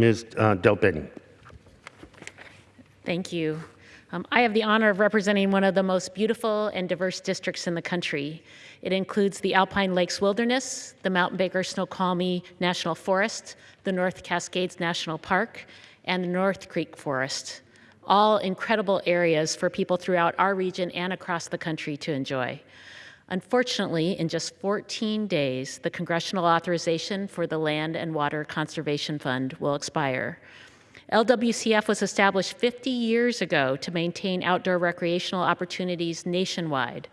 Ms. uh, Del Thank you. Um, I have the honor of representing one of the most beautiful and diverse districts in the country. It includes the Alpine Lakes Wilderness, the Mount Baker Snoqualmie National Forest, the North Cascades National Park, and the North Creek Forest. All incredible areas for people throughout our region and across the country to enjoy. Unfortunately, in just 14 days, the congressional authorization for the Land and Water Conservation Fund will expire. LWCF was established 50 years ago to maintain outdoor recreational opportunities nationwide.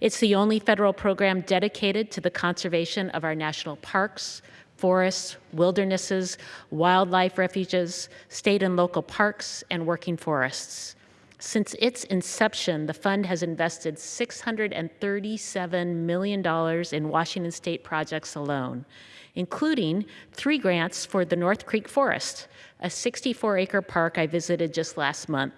It's the only federal program dedicated to the conservation of our national parks, forests, wildernesses, wildlife refuges, state and local parks, and working forests. Since its inception, the fund has invested $637 million in Washington state projects alone, including three grants for the North Creek Forest, a 64 acre park I visited just last month.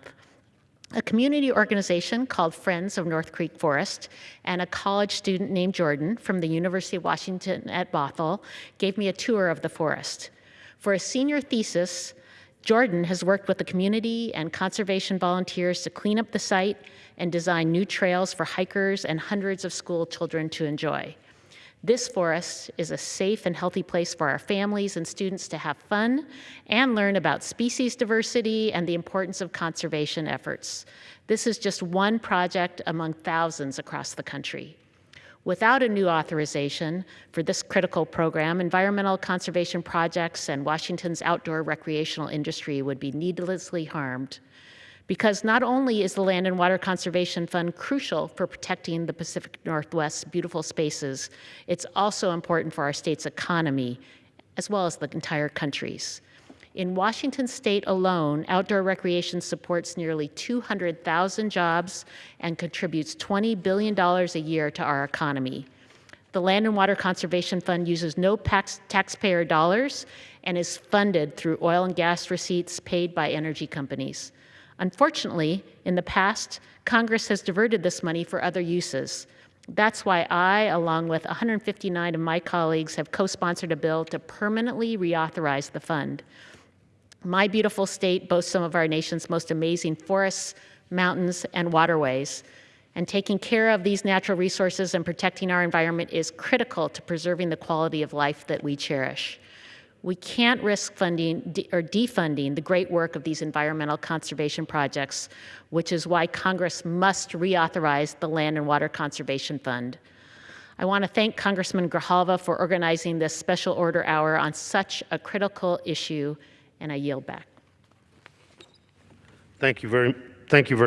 A community organization called Friends of North Creek Forest and a college student named Jordan from the University of Washington at Bothell gave me a tour of the forest. For a senior thesis, Jordan has worked with the community and conservation volunteers to clean up the site and design new trails for hikers and hundreds of school children to enjoy. This forest is a safe and healthy place for our families and students to have fun and learn about species diversity and the importance of conservation efforts. This is just one project among thousands across the country. Without a new authorization for this critical program, environmental conservation projects and Washington's outdoor recreational industry would be needlessly harmed because not only is the Land and Water Conservation Fund crucial for protecting the Pacific Northwest's beautiful spaces, it's also important for our state's economy, as well as the entire country's. In Washington state alone, outdoor recreation supports nearly 200,000 jobs and contributes $20 billion a year to our economy. The Land and Water Conservation Fund uses no tax taxpayer dollars and is funded through oil and gas receipts paid by energy companies. Unfortunately, in the past, Congress has diverted this money for other uses. That's why I, along with 159 of my colleagues, have co-sponsored a bill to permanently reauthorize the fund. My beautiful state boasts some of our nation's most amazing forests, mountains, and waterways. And taking care of these natural resources and protecting our environment is critical to preserving the quality of life that we cherish. We can't risk funding or defunding the great work of these environmental conservation projects, which is why Congress must reauthorize the Land and Water Conservation Fund. I want to thank Congressman Grijalva for organizing this special order hour on such a critical issue, and I yield back. Thank you very, thank you very